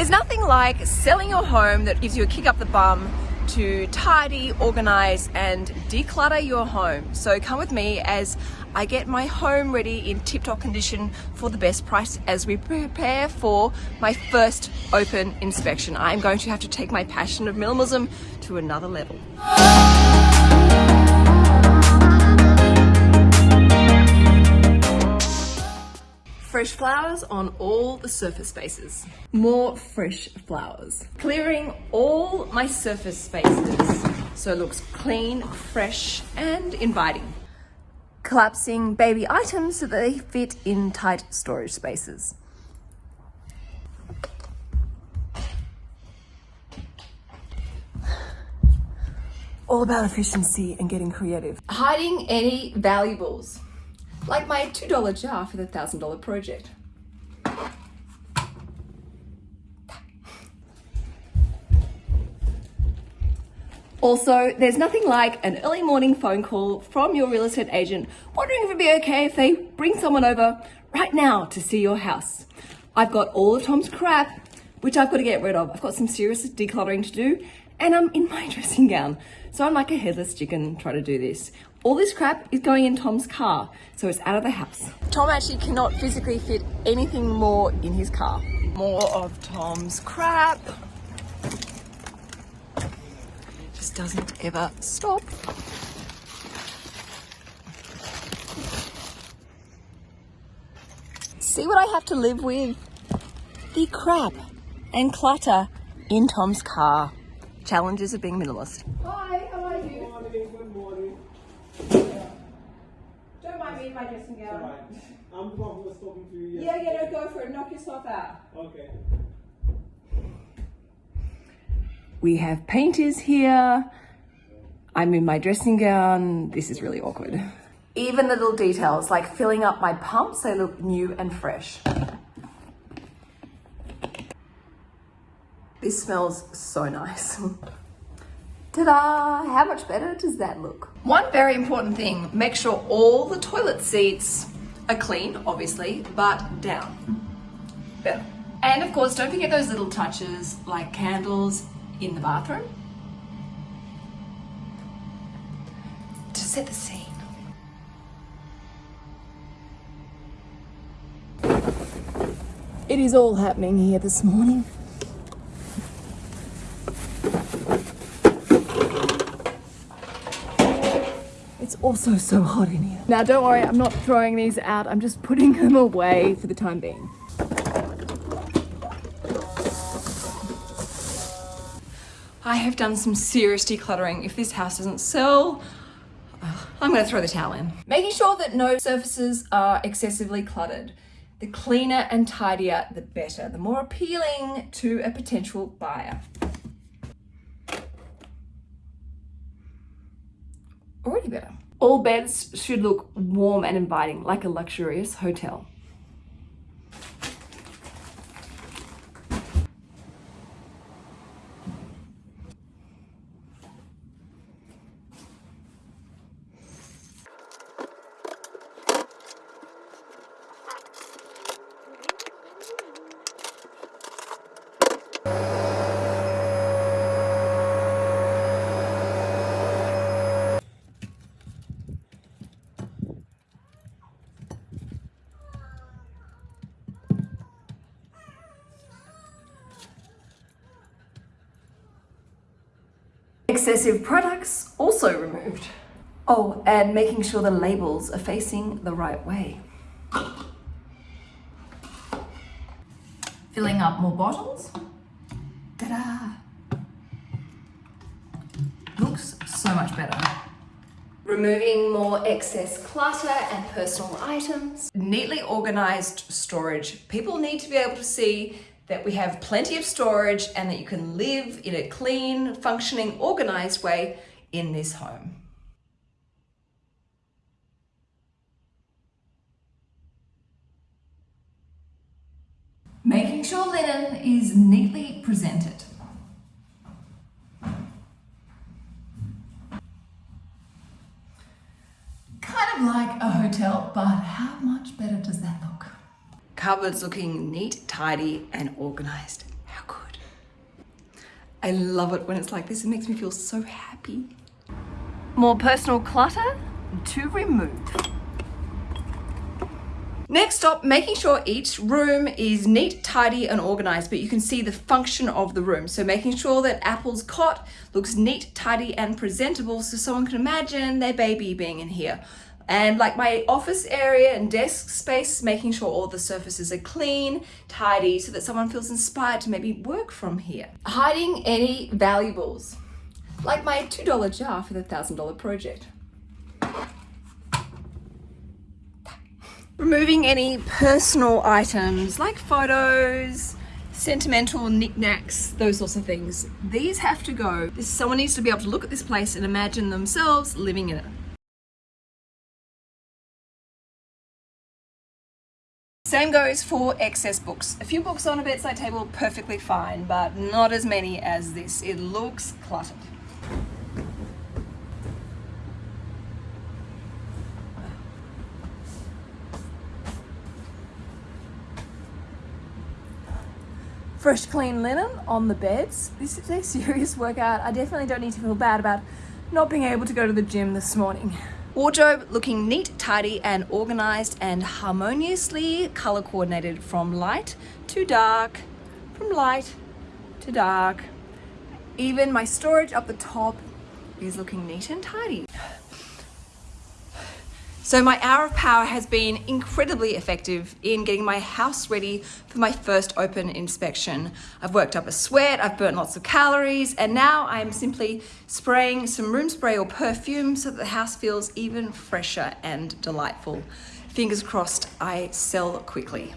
There's nothing like selling your home that gives you a kick up the bum to tidy, organize and declutter your home. So come with me as I get my home ready in tip-top condition for the best price as we prepare for my first open inspection. I'm going to have to take my passion of minimalism to another level. Fresh flowers on all the surface spaces. More fresh flowers. Clearing all my surface spaces so it looks clean, fresh and inviting. Collapsing baby items so that they fit in tight storage spaces. All about efficiency and getting creative. Hiding any valuables like my $2 jar for the $1,000 project. Also, there's nothing like an early morning phone call from your real estate agent wondering if it'd be okay if they bring someone over right now to see your house. I've got all of Tom's crap, which I've got to get rid of. I've got some serious decluttering to do and I'm in my dressing gown. So I'm like a headless chicken trying to do this. All this crap is going in Tom's car, so it's out of the house. Tom actually cannot physically fit anything more in his car. More of Tom's crap. Just doesn't ever stop. See what I have to live with? The crap and clutter in Tom's car. Challenges of being minimalist. Hi, how are you? Good morning, good morning. Don't mind me in my dressing gown. Right. I'm the one who was talking to you yesterday. Yeah, yeah, no, go for it. Knock yourself out. Okay. We have painters here. I'm in my dressing gown. This is really awkward. Even the little details, like filling up my pumps, they look new and fresh. This smells so nice. Ta-da! How much better does that look? One very important thing, make sure all the toilet seats are clean, obviously, but down. Better. And of course, don't forget those little touches like candles in the bathroom to set the scene. It is all happening here this morning. Also so hot in here. Now don't worry, I'm not throwing these out. I'm just putting them away for the time being. I have done some serious decluttering. If this house doesn't sell, uh, I'm gonna throw the towel in. Making sure that no surfaces are excessively cluttered. The cleaner and tidier, the better. The more appealing to a potential buyer. Already better. All beds should look warm and inviting, like a luxurious hotel. Excessive products also removed. Oh, and making sure the labels are facing the right way. Filling up more bottles. Ta-da! Looks so much better. Removing more excess clutter and personal items. Neatly organized storage. People need to be able to see that we have plenty of storage and that you can live in a clean, functioning, organized way in this home. Making sure linen is neatly presented. Kind of like a hotel, but how much better does that look? Cupboards looking neat, tidy and organized. How cool. I love it when it's like this. It makes me feel so happy. More personal clutter to remove. Next up, making sure each room is neat, tidy and organized, but you can see the function of the room. So making sure that Apple's cot looks neat, tidy and presentable so someone can imagine their baby being in here. And like my office area and desk space, making sure all the surfaces are clean, tidy, so that someone feels inspired to maybe work from here. Hiding any valuables, like my $2 jar for the $1,000 project. Removing any personal items like photos, sentimental knickknacks, those sorts of things. These have to go. Someone needs to be able to look at this place and imagine themselves living in it. Same goes for excess books. A few books on a bedside table, perfectly fine, but not as many as this. It looks cluttered. fresh clean linen on the beds. This is a serious workout. I definitely don't need to feel bad about not being able to go to the gym this morning. Wardrobe looking neat, tidy and organized and harmoniously color coordinated from light to dark, from light to dark. Even my storage up the top is looking neat and tidy. So my hour of power has been incredibly effective in getting my house ready for my first open inspection. I've worked up a sweat, I've burnt lots of calories, and now I'm simply spraying some room spray or perfume so that the house feels even fresher and delightful. Fingers crossed I sell quickly.